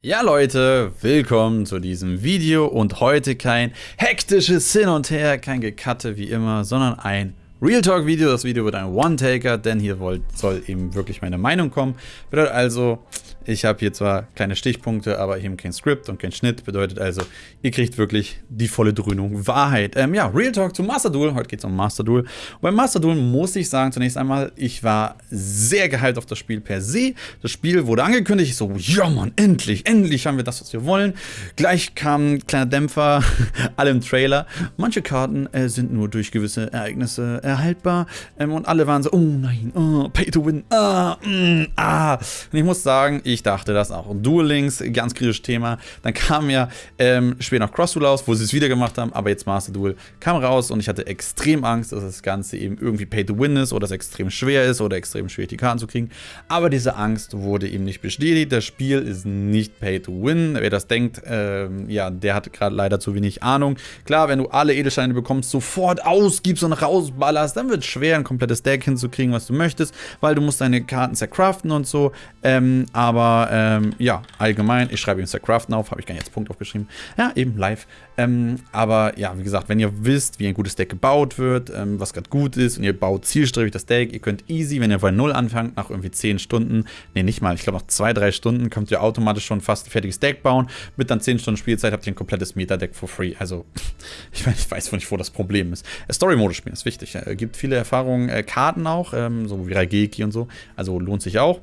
Ja Leute, willkommen zu diesem Video und heute kein hektisches Hin und Her, kein Gekatte wie immer, sondern ein Real Talk Video. Das Video wird ein One-Taker, denn hier soll eben wirklich meine Meinung kommen. Bedeutet also, ich habe hier zwar kleine Stichpunkte, aber eben kein Skript und kein Schnitt. Bedeutet also, ihr kriegt wirklich die volle Dröhnung Wahrheit. Ähm, ja, Real Talk zu Master Duel. Heute geht es um Master Duel. Und beim Master Duel muss ich sagen, zunächst einmal, ich war sehr gehypt auf das Spiel per se. Das Spiel wurde angekündigt. Ich so, ja Mann, endlich, endlich haben wir das, was wir wollen. Gleich kam ein kleiner Dämpfer, alle im Trailer. Manche Karten äh, sind nur durch gewisse Ereignisse erhaltbar. Ähm, und alle waren so, oh nein, oh, Pay to Win, ah, mm, ah. Und ich muss sagen, ich ich dachte das auch. Und Duel Links, ganz kritisches Thema. Dann kam ja ähm, später noch Cross Duel aus, wo sie es wieder gemacht haben, aber jetzt Master Duel kam raus und ich hatte extrem Angst, dass das Ganze eben irgendwie Pay to Win ist oder es extrem schwer ist oder extrem schwierig die Karten zu kriegen. Aber diese Angst wurde eben nicht bestätigt. Das Spiel ist nicht Pay to Win. Wer das denkt, ähm, ja, der hat gerade leider zu wenig Ahnung. Klar, wenn du alle Edelsteine bekommst, sofort ausgibst und rausballerst, dann wird es schwer, ein komplettes Deck hinzukriegen, was du möchtest, weil du musst deine Karten zercraften und so. Ähm, aber ähm, ja, allgemein, ich schreibe ihm Craften auf, habe ich gar nicht jetzt Punkt aufgeschrieben. Ja, eben live. Ähm, aber ja, wie gesagt, wenn ihr wisst, wie ein gutes Deck gebaut wird, ähm, was gerade gut ist und ihr baut zielstrebig das Deck, ihr könnt easy, wenn ihr bei Null anfangt, nach irgendwie 10 Stunden, ne, nicht mal, ich glaube nach 2, 3 Stunden, könnt ihr automatisch schon fast ein fertiges Deck bauen. Mit dann 10 Stunden Spielzeit habt ihr ein komplettes Meta-Deck for free. Also, ich, mein, ich weiß nicht, wo das Problem ist. Äh, Story-Modus spielen ist wichtig. Äh, gibt viele Erfahrungen, äh, Karten auch, ähm, so wie Raigeki und so. Also lohnt sich auch.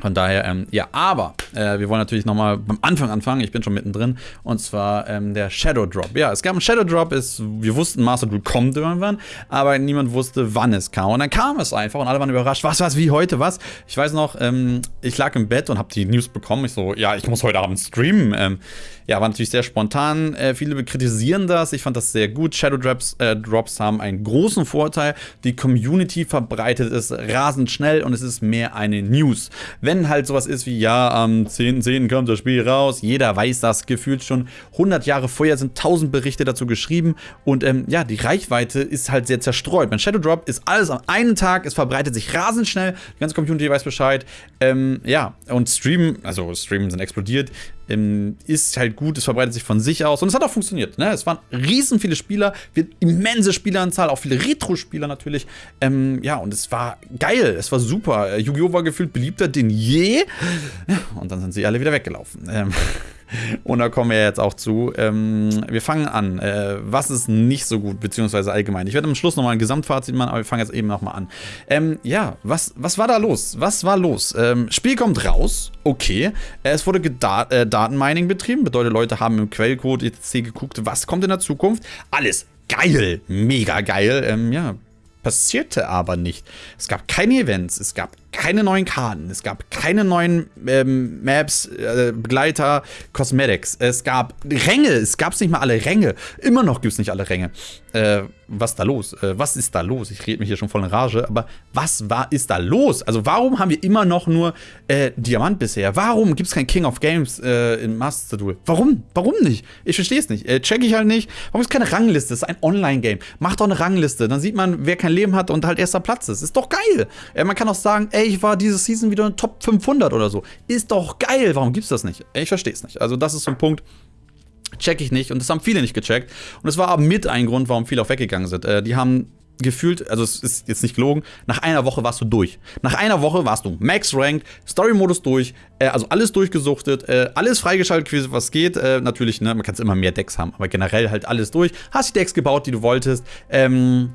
Von daher, ähm, ja, aber äh, wir wollen natürlich nochmal beim Anfang anfangen. Ich bin schon mittendrin. Und zwar ähm, der Shadow Drop. Ja, es gab einen Shadow Drop. Ist, wir wussten, Master Duel kommt irgendwann, aber niemand wusste, wann es kam. Und dann kam es einfach und alle waren überrascht. Was, was, wie heute, was? Ich weiß noch, ähm, ich lag im Bett und habe die News bekommen. Ich so, ja, ich muss heute Abend streamen. Ähm, ja, war natürlich sehr spontan. Äh, viele kritisieren das. Ich fand das sehr gut. Shadow Drops, äh, Drops haben einen großen Vorteil. Die Community verbreitet es rasend schnell und es ist mehr eine News. Wenn halt sowas ist wie, ja, am 10.10. kommt das Spiel raus, jeder weiß das gefühlt schon. 100 Jahre vorher sind 1000 Berichte dazu geschrieben und ähm, ja, die Reichweite ist halt sehr zerstreut. Beim Shadow Drop ist alles am einen Tag, es verbreitet sich rasend schnell, die ganze Community weiß Bescheid. Ähm, ja, und Stream, also Streamen sind explodiert ist halt gut, es verbreitet sich von sich aus und es hat auch funktioniert. Ne? Es waren riesen viele Spieler, immense Spieleranzahl, auch viele Retro-Spieler natürlich. Ähm, ja, und es war geil, es war super. Yu-Gi-Oh! war gefühlt beliebter denn je. Und dann sind sie alle wieder weggelaufen. Ähm, Und da kommen wir jetzt auch zu. Ähm, wir fangen an. Äh, was ist nicht so gut, beziehungsweise allgemein? Ich werde am Schluss nochmal ein Gesamtfazit machen, aber wir fangen jetzt eben nochmal an. Ähm, ja, was, was war da los? Was war los? Ähm, Spiel kommt raus, okay. Es wurde Geda äh, Datenmining betrieben, bedeutet, Leute haben im Quellcode etc. geguckt, was kommt in der Zukunft. Alles geil, mega geil. Ähm, ja, passierte aber nicht. Es gab keine Events, es gab keine neuen Karten, es gab keine neuen ähm, Maps, äh, Begleiter, Cosmetics. Es gab Ränge, es gab nicht mal alle Ränge. Immer noch gibt es nicht alle Ränge. Äh, was da los? Äh, was ist da los? Ich rede mich hier schon voll in Rage, aber was war, ist da los? Also warum haben wir immer noch nur äh, Diamant bisher? Warum gibt es kein King of Games äh, in Master Duel? Warum? Warum nicht? Ich verstehe es nicht. Äh, check ich halt nicht. Warum ist keine Rangliste? Das ist ein Online-Game. Macht doch eine Rangliste. Dann sieht man, wer kein Leben hat und halt erster Platz ist. Ist doch geil. Man kann auch sagen, ey, ich war diese Season wieder in Top 500 oder so. Ist doch geil. Warum gibt's das nicht? Ich verstehe es nicht. Also das ist so ein Punkt, check ich nicht. Und das haben viele nicht gecheckt. Und es war aber mit ein Grund, warum viele auch weggegangen sind. Äh, die haben gefühlt, also es ist jetzt nicht gelogen, nach einer Woche warst du durch. Nach einer Woche warst du Max Ranked, Story-Modus durch, äh, also alles durchgesuchtet, äh, alles freigeschaltet, was geht. Äh, natürlich, ne, man kann immer mehr Decks haben, aber generell halt alles durch. Hast die Decks gebaut, die du wolltest. Ähm,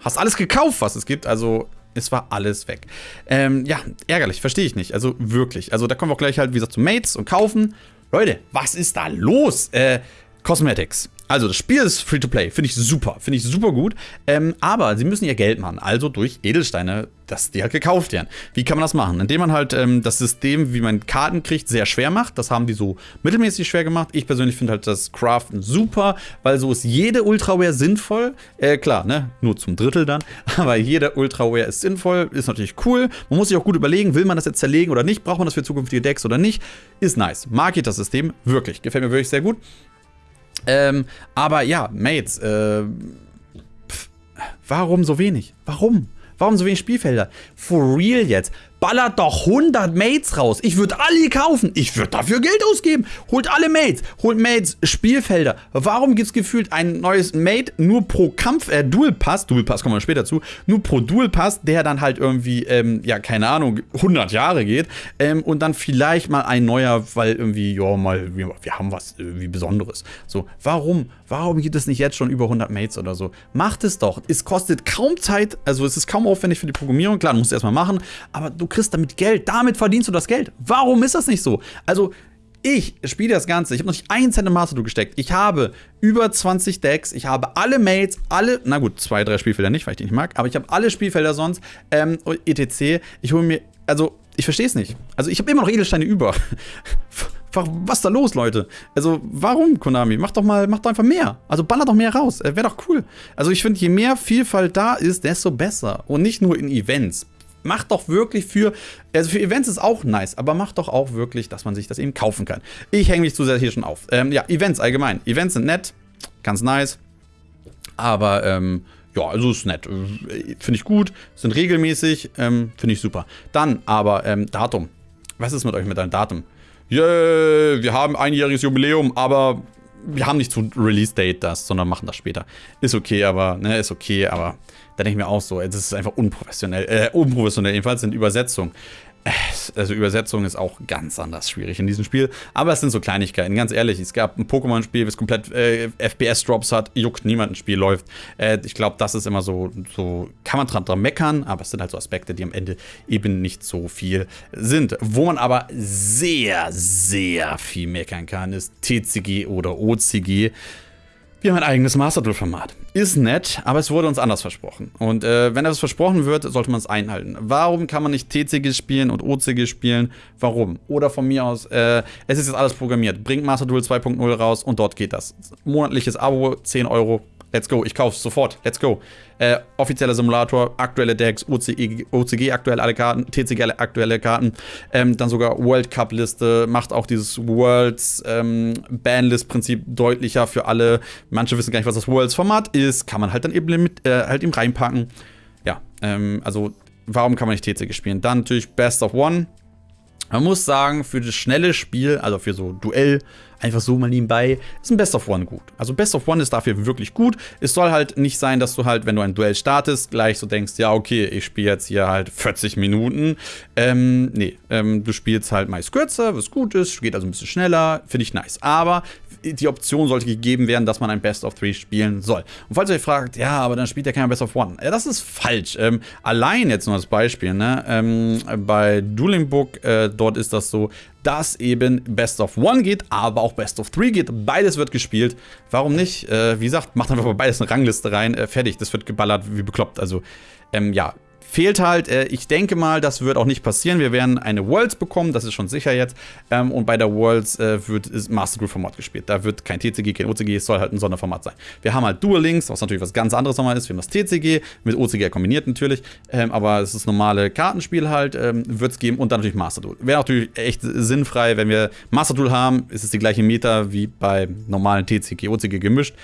hast alles gekauft, was es gibt. Also es war alles weg. Ähm, ja, ärgerlich, verstehe ich nicht. Also wirklich. Also da kommen wir auch gleich halt, wie gesagt, zu Mates und kaufen. Leute, was ist da los? Äh, Cosmetics. Also das Spiel ist Free-to-Play, finde ich super, finde ich super gut. Ähm, aber sie müssen ihr Geld machen, also durch Edelsteine, dass die halt gekauft werden. Wie kann man das machen? Indem man halt ähm, das System, wie man Karten kriegt, sehr schwer macht. Das haben die so mittelmäßig schwer gemacht. Ich persönlich finde halt das Craften super, weil so ist jede Ultraware sinnvoll. Äh, klar, ne, nur zum Drittel dann, aber jede Ultraware ist sinnvoll, ist natürlich cool. Man muss sich auch gut überlegen, will man das jetzt zerlegen oder nicht, braucht man das für zukünftige Decks oder nicht. Ist nice. Mag ich das System, wirklich. Gefällt mir wirklich sehr gut. Ähm, aber ja, Mates, äh, pff, warum so wenig? Warum? Warum so wenig Spielfelder? For real jetzt. Ballert doch 100 Mates raus. Ich würde alle kaufen. Ich würde dafür Geld ausgeben. Holt alle Mates. Holt Mates, Spielfelder. Warum gibt es gefühlt ein neues Mate nur pro Kampf, äh, Dual Pass, Dual Pass kommen wir später zu, nur pro Dual Pass, der dann halt irgendwie, ähm, ja, keine Ahnung, 100 Jahre geht. Ähm, und dann vielleicht mal ein neuer, weil irgendwie, ja, mal, wir, wir haben was irgendwie Besonderes. So, warum? Warum gibt es nicht jetzt schon über 100 Mates oder so? Macht es doch. Es kostet kaum Zeit, also es ist kaum aufwendig für die Programmierung. Klar, du musst es erstmal machen, aber du kriegst damit Geld. Damit verdienst du das Geld. Warum ist das nicht so? Also, ich spiele das Ganze. Ich habe noch nicht einen Cent in Master gesteckt. Ich habe über 20 Decks. Ich habe alle Mates, alle, na gut, zwei, drei Spielfelder nicht, weil ich die nicht mag, aber ich habe alle Spielfelder sonst, ähm, etc. Ich hole mir, also, ich verstehe es nicht. Also, ich habe immer noch Edelsteine über. was ist da los, Leute? Also, warum, Konami? Mach doch mal, mach doch einfach mehr. Also, baller doch mehr raus. Äh, Wäre doch cool. Also, ich finde, je mehr Vielfalt da ist, desto besser. Und nicht nur in Events. Macht doch wirklich für, also für Events ist auch nice, aber macht doch auch wirklich, dass man sich das eben kaufen kann. Ich hänge mich zu sehr hier schon auf. Ähm, ja, Events allgemein. Events sind nett, ganz nice, aber ähm, ja, also ist nett. Finde ich gut, sind regelmäßig, ähm, finde ich super. Dann aber ähm, Datum. Was ist mit euch mit deinem Datum? Yeah, wir haben einjähriges Jubiläum, aber wir haben nicht zu Release-Date das, sondern machen das später. Ist okay, aber, ne, ist okay, aber da denke ich mir auch so, das ist einfach unprofessionell, äh, unprofessionell, jedenfalls in Übersetzung. Also Übersetzung ist auch ganz anders schwierig in diesem Spiel. Aber es sind so Kleinigkeiten, ganz ehrlich. Es gab ein Pokémon-Spiel, das komplett äh, FPS-Drops hat, juckt niemand ein Spiel läuft. Äh, ich glaube, das ist immer so, so, kann man dran, dran meckern, aber es sind halt so Aspekte, die am Ende eben nicht so viel sind. Wo man aber sehr, sehr viel meckern kann, ist TCG oder OCG. Wir haben ein eigenes Master Duel-Format. Ist nett, aber es wurde uns anders versprochen. Und äh, wenn das versprochen wird, sollte man es einhalten. Warum kann man nicht TCG spielen und OCG spielen? Warum? Oder von mir aus, äh, es ist jetzt alles programmiert. Bringt Master Duel 2.0 raus und dort geht das. Monatliches Abo, 10 Euro, Let's go, ich kauf's sofort. Let's go. Äh, offizieller Simulator, aktuelle Decks, OCG, OCG aktuell alle Karten, TCG aktuelle Karten. Ähm, dann sogar World Cup Liste, macht auch dieses Worlds ähm, Banlist-Prinzip deutlicher für alle. Manche wissen gar nicht, was das Worlds-Format ist. Kann man halt dann eben mit, äh, halt eben reinpacken. Ja, ähm, also warum kann man nicht TCG spielen? Dann natürlich Best of One. Man muss sagen, für das schnelle Spiel, also für so Duell, einfach so mal nebenbei, ist ein Best of One gut. Also Best of One ist dafür wirklich gut. Es soll halt nicht sein, dass du halt, wenn du ein Duell startest, gleich so denkst, ja, okay, ich spiele jetzt hier halt 40 Minuten. Ähm, nee, ähm, du spielst halt meist kürzer, was gut ist, geht also ein bisschen schneller, finde ich nice. Aber die Option sollte gegeben werden, dass man ein Best of Three spielen soll. Und falls ihr euch fragt, ja, aber dann spielt ja keiner Best of One. Ja, das ist falsch. Ähm, allein jetzt nur als Beispiel, ne? Ähm, bei Dueling Book, äh, dort ist das so, dass eben Best of One geht, aber auch Best of Three geht. Beides wird gespielt. Warum nicht? Äh, wie gesagt, macht einfach bei beides eine Rangliste rein. Äh, fertig, das wird geballert wie bekloppt. Also, ähm, ja, fehlt halt. Äh, ich denke mal, das wird auch nicht passieren. Wir werden eine Worlds bekommen, das ist schon sicher jetzt. Ähm, und bei der Worlds äh, wird ist Master Group Format gespielt. Da wird kein TCG, kein OCG, es soll halt ein Sonderformat sein. Wir haben halt Dual Links, was natürlich was ganz anderes nochmal ist. Wir haben das TCG mit OCG kombiniert natürlich. Ähm, aber es ist normale Kartenspiel halt, ähm, wird es geben und dann natürlich Master Duel. Wäre natürlich echt sinnfrei, wenn wir Master Duel haben, ist es die gleiche Meta wie bei normalen TCG, OCG gemischt.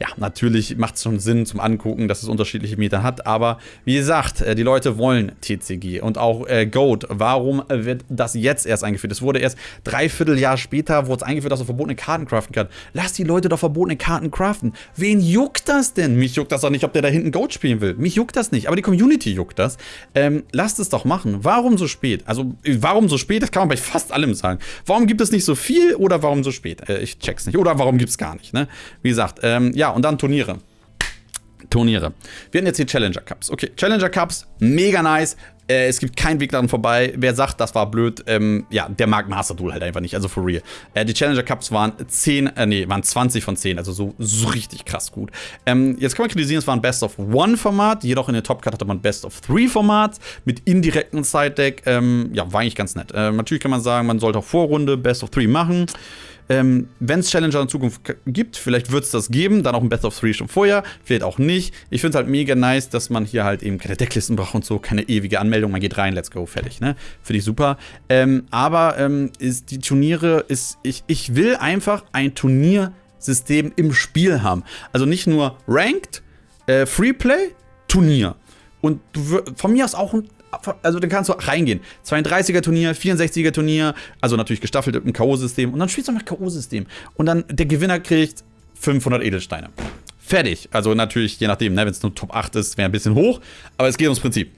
Ja, natürlich macht es schon Sinn zum Angucken, dass es unterschiedliche Meta hat. Aber wie gesagt, äh, die Leute wollen TCG und auch äh, Goat. Warum wird das jetzt erst eingeführt? Es wurde erst dreiviertel Jahr später wurde es eingeführt, dass man verbotene Karten craften kann. Lass die Leute doch verbotene Karten craften. Wen juckt das denn? Mich juckt das doch nicht, ob der da hinten Goat spielen will. Mich juckt das nicht, aber die Community juckt das. Ähm, lasst es doch machen. Warum so spät? Also, warum so spät? Das kann man bei fast allem sagen. Warum gibt es nicht so viel oder warum so spät? Äh, ich check's nicht. Oder warum gibt es gar nicht, ne? Wie gesagt, ähm, ja, und dann Turniere. Turniere. Wir hatten jetzt die Challenger Cups. Okay, Challenger Cups, mega nice. Äh, es gibt keinen Weg daran vorbei. Wer sagt, das war blöd, ähm, ja, der mag Master Duel halt einfach nicht, also for real. Äh, die Challenger Cups waren 10, äh, nee, waren 20 von 10, also so, so richtig krass gut. Ähm, jetzt kann man kritisieren, es war ein Best of One Format, jedoch in der Top Cut hatte man Best of Three Format mit indirekten Side Deck. Ähm, ja, war eigentlich ganz nett. Äh, natürlich kann man sagen, man sollte auch Vorrunde Best of Three machen. Ähm, Wenn es Challenger in Zukunft gibt, vielleicht wird es das geben, dann auch ein Best of Three schon vorher, vielleicht auch nicht. Ich finde es halt mega nice, dass man hier halt eben keine Decklisten braucht und so, keine ewige Anmeldung, man geht rein, let's go, fertig, ne? Finde ich super. Ähm, aber ähm, ist die Turniere, ist, ich, ich will einfach ein Turniersystem im Spiel haben. Also nicht nur Ranked, äh, Freeplay, Turnier. Und du, von mir aus auch ein also dann kannst du reingehen. 32er Turnier, 64er Turnier, also natürlich gestaffelt im K.O.-System und dann spielst du nach K.O.-System. Und dann der Gewinner kriegt 500 Edelsteine. Fertig. Also natürlich, je nachdem, ne, wenn es nur Top 8 ist, wäre ein bisschen hoch, aber es geht ums Prinzip.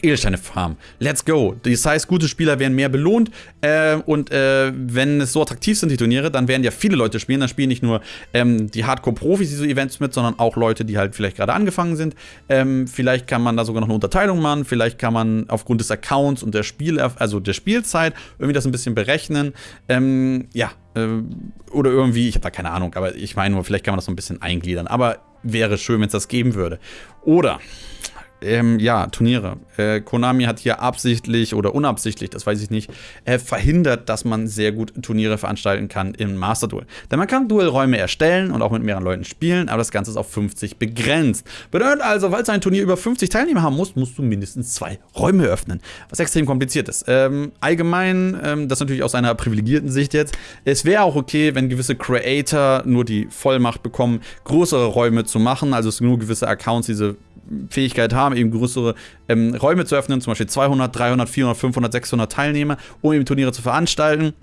Edelsteine farmen. Let's go. Das heißt, gute Spieler werden mehr belohnt. Äh, und äh, wenn es so attraktiv sind, die Turniere, dann werden ja viele Leute spielen. Dann spielen nicht nur ähm, die Hardcore-Profis diese Events mit, sondern auch Leute, die halt vielleicht gerade angefangen sind. Ähm, vielleicht kann man da sogar noch eine Unterteilung machen. Vielleicht kann man aufgrund des Accounts und der Spiel, also der Spielzeit irgendwie das ein bisschen berechnen. Ähm, ja, äh, oder irgendwie, ich habe da keine Ahnung, aber ich meine nur, vielleicht kann man das so ein bisschen eingliedern. Aber wäre schön, wenn es das geben würde. Oder ähm, ja, Turniere. Äh, Konami hat hier absichtlich oder unabsichtlich, das weiß ich nicht, äh, verhindert, dass man sehr gut Turniere veranstalten kann im Master Duel. Denn man kann Duelräume erstellen und auch mit mehreren Leuten spielen, aber das Ganze ist auf 50 begrenzt. Bedeutet also, weil du ein Turnier über 50 Teilnehmer haben musst, musst du mindestens zwei Räume öffnen, was extrem kompliziert ist. Ähm, allgemein, ähm, das natürlich aus einer privilegierten Sicht jetzt, es wäre auch okay, wenn gewisse Creator nur die Vollmacht bekommen, größere Räume zu machen, also es nur gewisse Accounts diese Fähigkeit haben, eben größere ähm, Räume zu öffnen, zum Beispiel 200, 300, 400, 500, 600 Teilnehmer, um eben Turniere zu veranstalten.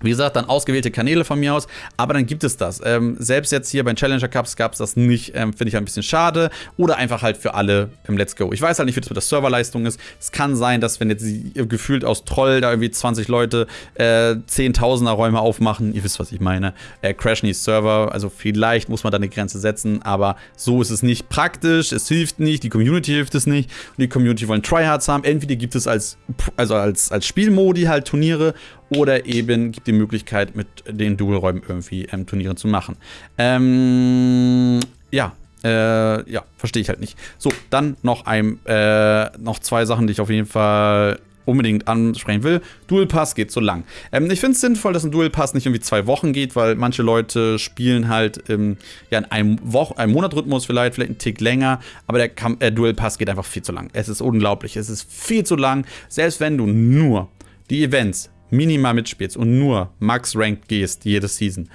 Wie gesagt, dann ausgewählte Kanäle von mir aus, aber dann gibt es das. Ähm, selbst jetzt hier bei Challenger Cups gab es das nicht, ähm, finde ich ein bisschen schade. Oder einfach halt für alle im Let's Go. Ich weiß halt nicht, wie das mit der Serverleistung ist. Es kann sein, dass wenn jetzt gefühlt aus Troll da irgendwie 20 Leute äh, Zehntausender Räume aufmachen, ihr wisst, was ich meine, äh, crashen die Server. Also vielleicht muss man da eine Grenze setzen, aber so ist es nicht praktisch, es hilft nicht, die Community hilft es nicht. Und die Community wollen Tryhards haben. Entweder gibt es als, also als, als Spielmodi halt Turniere oder eben gibt die Möglichkeit, mit den Duelräumen irgendwie ähm, Turniere zu machen. Ähm, ja, äh, ja, verstehe ich halt nicht. So, dann noch ein, äh, noch zwei Sachen, die ich auf jeden Fall unbedingt ansprechen will. Dual Pass geht so lang. Ähm, ich finde es sinnvoll, dass ein Dual Pass nicht irgendwie zwei Wochen geht, weil manche Leute spielen halt ähm, ja, in einem, Woch einem Monatrhythmus vielleicht, vielleicht einen Tick länger, aber der Kam äh, Dual Pass geht einfach viel zu lang. Es ist unglaublich, es ist viel zu lang. Selbst wenn du nur die Events minimal mitspielst und nur Max Ranked gehst jede Season,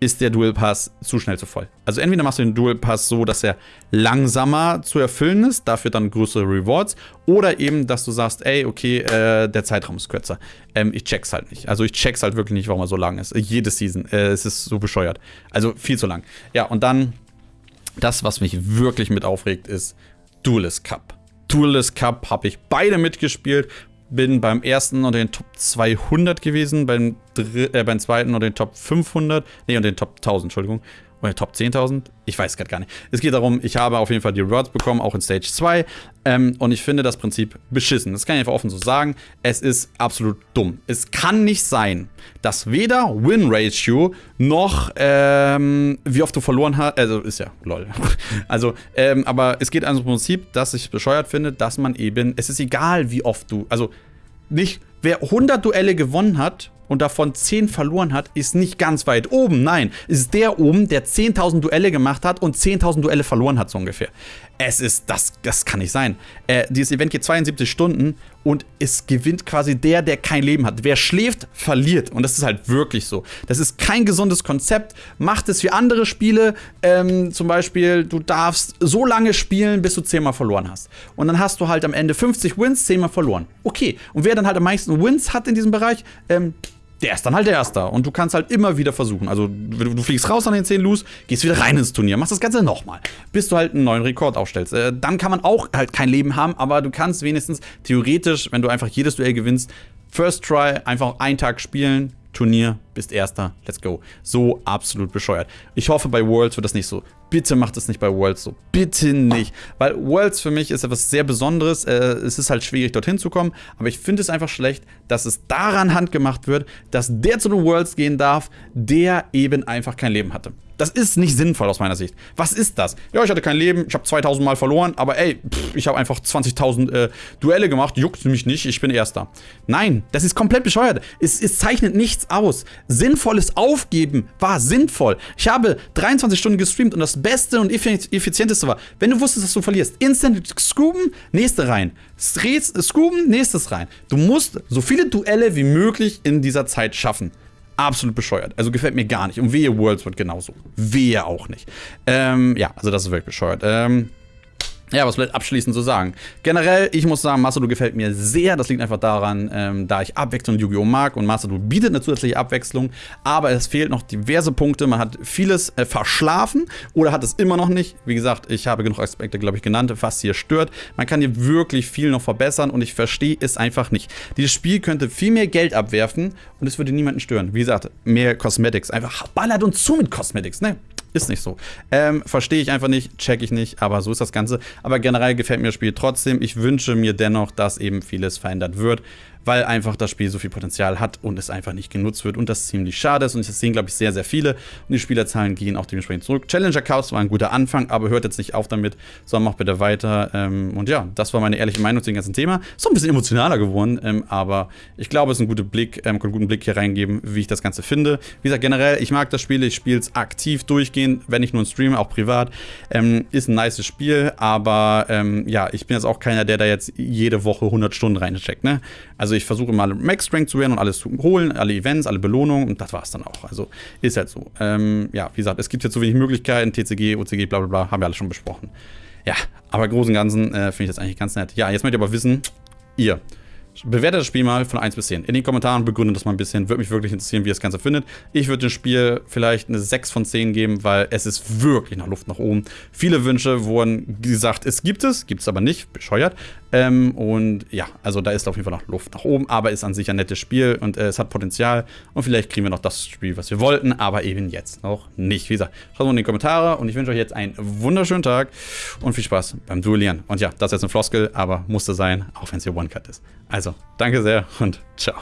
ist der Dual Pass zu schnell zu voll. Also entweder machst du den Dual Pass so, dass er langsamer zu erfüllen ist, dafür dann größere Rewards, oder eben, dass du sagst, ey, okay, äh, der Zeitraum ist kürzer. Ähm, ich check's halt nicht. Also ich check's halt wirklich nicht, warum er so lang ist. Jede Season. Äh, es ist so bescheuert. Also viel zu lang. Ja, und dann das, was mich wirklich mit aufregt, ist Duelist Cup. Duelist Cup habe ich beide mitgespielt bin beim ersten unter den Top 200 gewesen, beim, äh, beim zweiten unter den Top 500, nee, unter den Top 1000, Entschuldigung. Oder Top 10.000? Ich weiß gerade gar nicht. Es geht darum, ich habe auf jeden Fall die Rewards bekommen, auch in Stage 2. Ähm, und ich finde das Prinzip beschissen. Das kann ich einfach offen so sagen. Es ist absolut dumm. Es kann nicht sein, dass weder Win-Ratio noch ähm, wie oft du verloren hast. Also ist ja lol. also, ähm, aber es geht also im Prinzip, dass ich bescheuert finde, dass man eben. Es ist egal, wie oft du. Also nicht, wer 100 Duelle gewonnen hat und davon 10 verloren hat, ist nicht ganz weit oben. Nein, ist der oben, der 10.000 Duelle gemacht hat und 10.000 Duelle verloren hat, so ungefähr. Es ist, das, das kann nicht sein. Äh, dieses Event geht 72 Stunden und es gewinnt quasi der, der kein Leben hat. Wer schläft, verliert. Und das ist halt wirklich so. Das ist kein gesundes Konzept. Macht es wie andere Spiele. Ähm, zum Beispiel, du darfst so lange spielen, bis du 10 Mal verloren hast. Und dann hast du halt am Ende 50 Wins, 10 Mal verloren. Okay. Und wer dann halt am meisten Wins hat in diesem Bereich, ähm, der ist dann halt der Erste. Und du kannst halt immer wieder versuchen. Also, du, du fliegst raus an den 10 Loose, gehst wieder rein ins Turnier, machst das Ganze nochmal, bis du halt einen neuen Rekord aufstellst. Äh, dann kann man auch halt kein Leben haben, aber du kannst wenigstens theoretisch, wenn du einfach jedes Duell gewinnst, First Try einfach einen Tag spielen, Turnier, bist Erster, let's go. So absolut bescheuert. Ich hoffe, bei Worlds wird das nicht so. Bitte macht es nicht bei Worlds so. Bitte nicht. Weil Worlds für mich ist etwas sehr Besonderes. Äh, es ist halt schwierig, dorthin zu kommen. Aber ich finde es einfach schlecht, dass es daran handgemacht wird, dass der zu den Worlds gehen darf, der eben einfach kein Leben hatte. Das ist nicht sinnvoll aus meiner Sicht. Was ist das? Ja, ich hatte kein Leben, ich habe 2000 Mal verloren, aber ey, pff, ich habe einfach 20.000 äh, Duelle gemacht, juckt mich nicht, ich bin Erster. Nein, das ist komplett bescheuert. Es, es zeichnet nichts aus. Sinnvolles Aufgeben war sinnvoll. Ich habe 23 Stunden gestreamt und das Beste und effizienteste war, wenn du wusstest, dass du verlierst, instant scooben, nächste rein. Scooben, nächstes rein. Du musst so viele Duelle wie möglich in dieser Zeit schaffen absolut bescheuert. Also gefällt mir gar nicht. Und wehe, Worlds wird genauso. Wehe auch nicht. Ähm, ja, also das ist wirklich bescheuert. Ähm, ja, was bleibt abschließend zu sagen? Generell, ich muss sagen, Masadou gefällt mir sehr. Das liegt einfach daran, ähm, da ich Abwechslung Yu-Gi-Oh! mag und Masadou bietet eine zusätzliche Abwechslung, aber es fehlt noch diverse Punkte. Man hat vieles äh, verschlafen oder hat es immer noch nicht. Wie gesagt, ich habe genug Aspekte, glaube ich, genannt, was hier stört. Man kann hier wirklich viel noch verbessern und ich verstehe es einfach nicht. Dieses Spiel könnte viel mehr Geld abwerfen und es würde niemanden stören. Wie gesagt, mehr Cosmetics. Einfach ballert uns zu mit Cosmetics, ne? Ist nicht so. Ähm, Verstehe ich einfach nicht, check ich nicht, aber so ist das Ganze. Aber generell gefällt mir das Spiel trotzdem. Ich wünsche mir dennoch, dass eben vieles verändert wird weil einfach das Spiel so viel Potenzial hat und es einfach nicht genutzt wird und das ziemlich schade ist. Und das sehen, glaube ich, sehr, sehr viele. Und die Spielerzahlen gehen auch dementsprechend zurück. Challenger Chaos war ein guter Anfang, aber hört jetzt nicht auf damit, sondern macht bitte weiter. Ähm, und ja, das war meine ehrliche Meinung zu dem ganzen Thema. Ist so ein bisschen emotionaler geworden, ähm, aber ich glaube, es ist ein guter Blick, ähm, einen guten Blick hier reingeben, wie ich das Ganze finde. Wie gesagt, generell, ich mag das Spiel, ich spiele es aktiv durchgehend, wenn ich nur streame, auch privat. Ähm, ist ein nices Spiel, aber ähm, ja, ich bin jetzt auch keiner, der da jetzt jede Woche 100 Stunden reincheckt, ne? Also ich versuche mal Max Strength zu werden und alles zu holen, alle Events, alle Belohnungen und das war es dann auch. Also ist halt so. Ähm, ja, wie gesagt, es gibt ja zu wenig Möglichkeiten, TCG, OCG, bla bla bla, haben wir alle schon besprochen. Ja, aber im Großen und Ganzen äh, finde ich das eigentlich ganz nett. Ja, jetzt möchte ich aber wissen, ihr, Bewertet das Spiel mal von 1 bis 10. In den Kommentaren begründet das mal ein bisschen. Würde mich wirklich interessieren, wie ihr das Ganze findet. Ich würde dem Spiel vielleicht eine 6 von 10 geben, weil es ist wirklich nach Luft nach oben. Viele Wünsche wurden gesagt, es gibt es, gibt es aber nicht, bescheuert. Ähm, und ja, also da ist auf jeden Fall noch Luft nach oben, aber ist an sich ein nettes Spiel und äh, es hat Potenzial. Und vielleicht kriegen wir noch das Spiel, was wir wollten, aber eben jetzt noch nicht. Wie gesagt, schaut mal in die Kommentare und ich wünsche euch jetzt einen wunderschönen Tag und viel Spaß beim Duellieren. Und ja, das ist jetzt eine Floskel, aber musste sein, auch wenn es hier One-Cut ist. Also, danke sehr und ciao.